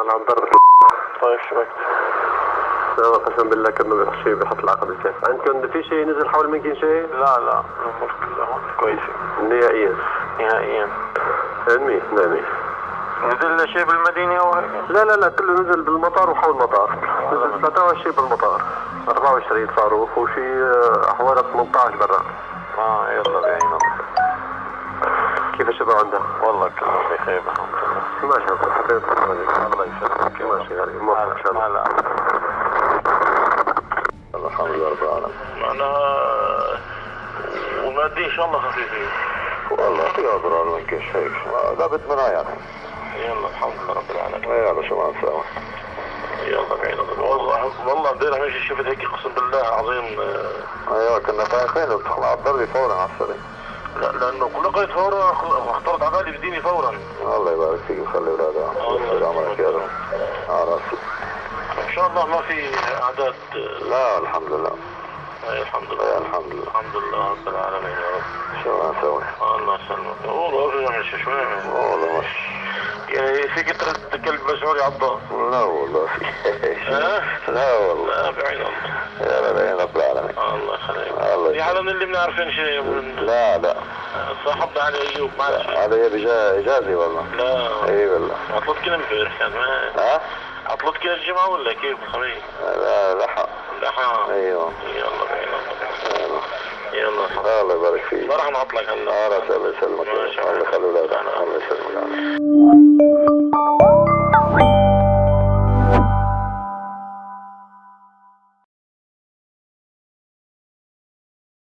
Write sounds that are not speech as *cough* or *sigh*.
أنا عم ضرب طيب شبكت لا قسم بالله كانه بيحط شيء بيحط العقد الكيف عندكم في شيء نزل حول منكم شيء؟ لا لا الأمور كلها كويسة. نهائيا. نهائيا. علمي نعمي نزل شيء بالمدينة أو هيك؟ لا لا لا كله نزل بالمطار وحول المطار نزل 23 بالمطار. 24 صاروخ وشي آه، حوالي 18 برا آه يلا بعين الله كيف الشباب عندها؟ والله كله بخير الحمد لله ما شاء الله. حبيت الله يسلمك. ماشي غالي؟ موفق إن شاء الله. الحمد لله رب العالمين معناها ومادي إن شاء الله خفيفين والله في أضرار من كل شيء. لا بد منها يعني يلا الحمد لله رب العالمين. يلا شو ما نسوي يلا الله والله والله امبارح ماشي. شفت هيك أقسم بالله العظيم آه، أيوه كنا خايفين بتطلع الضربه فورا على السريع. لا لأنه كل قيد فورا اخترت على بالي بديني فورا. الله يبارك فيك وخلي اولادها ويسعد عمرك يا رب. على راسي إن شاء الله ما في أعداد. لا الحمد لله أي الحمد يا لله الحمد لله الحمد لله رب العالمين يا رب. شو ما نسوي. الله يسلمك. والله في يعني شو يعني والله مش يعني فيك ترد كلب مسعودي عضه لا والله. *laughs* في؟ لا والله. لا بعين الله يا يا رب العالمين. الله الله حدا من اللي بنعرفين شيء لا لا. صاحبنا علي أيوب ما عرف شيء. هذا يبي جا- إجازي والله. لا. إي والله. عطلت كل امبارح كان ما ها؟ عطلت كل الجمعة ولا كيف؟ الخميس؟ لا لحق لا حا أيوه يلا بعين الله يلا. الله يبارك فيك. ما راح نعطلك هلا الله يسلمك. الله. يخلي الله يسلمك.